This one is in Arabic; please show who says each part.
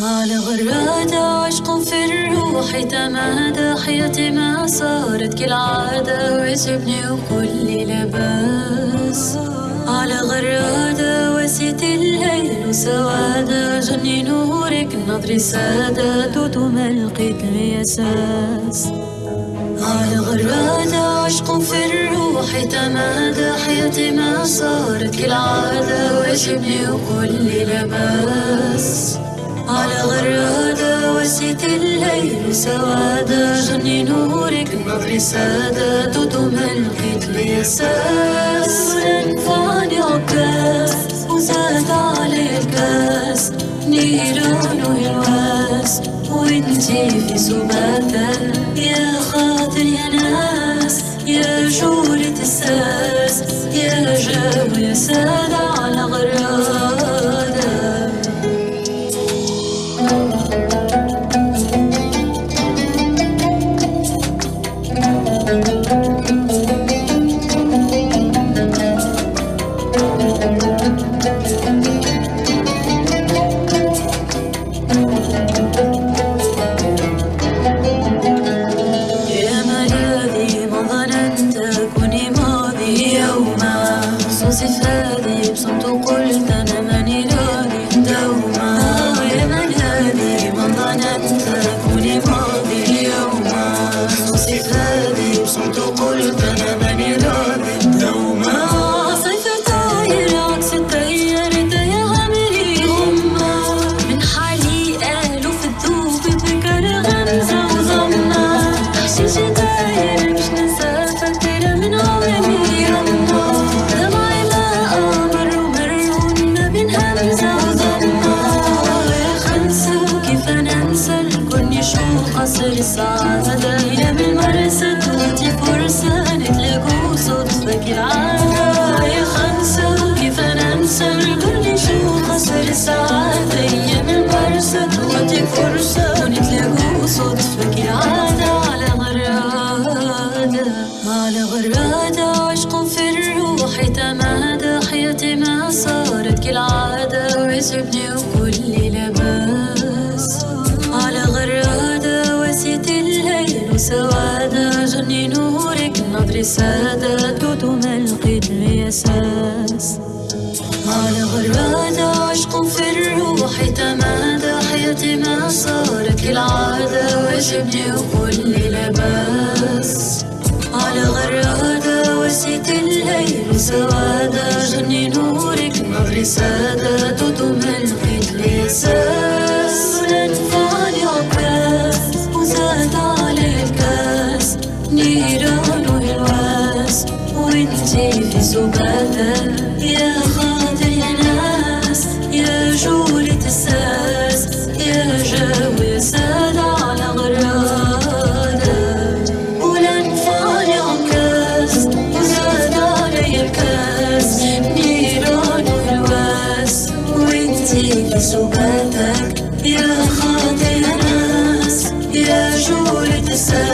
Speaker 1: على غرادة عشق في الروح تمادى؟ حياتي ما صارت كالعادة ويسبني وكل لباس. على غرادة وسيت الليل وسوادة؟ جني نورك نظري سادة دوت ما لقيت لي على غرادة عشق في الروح تمادى؟ حياتي ما صارت كالعادة ويشبني وكل لباس. غرادة وسيت الليل سوادة جني نورك نظري سادة دودو ما لقيت لي أساس نفعني عكاس وزاد علي الكاس نيران وهواس وانتي في سباتة يا خاطر يا ناس يا الساس يا جو يا سادة السعادة أيام المرسى توتي فرصة نتلاقوا صدفة كالعادة يا خمسة وكيف ننسى الكل شو قصر السعادة أيام المرسى توتي فرصة ونتلاقوا صدفة كالعادة على غرادة على غرادة عشق في الروح تمادى. حياتي ما صارت كالعادة. ويسبني وكل لقيت لي أساس على غرادة عشق في الروح تمادى حياتي ما صارت كالعادة ويجبني وكل لباس. على غرادة وسيت الليل وسوادة جني نورك نظري سادة دودو وانتي في سباتة يا خاطر يا ناس يا جولة الساس يا جاوي سادة على غرادة. ولن فعلي عكاز وزاد علي الكاس نيران والواس وانتي في سباتك يا خاطر يا ناس يا جولة الساس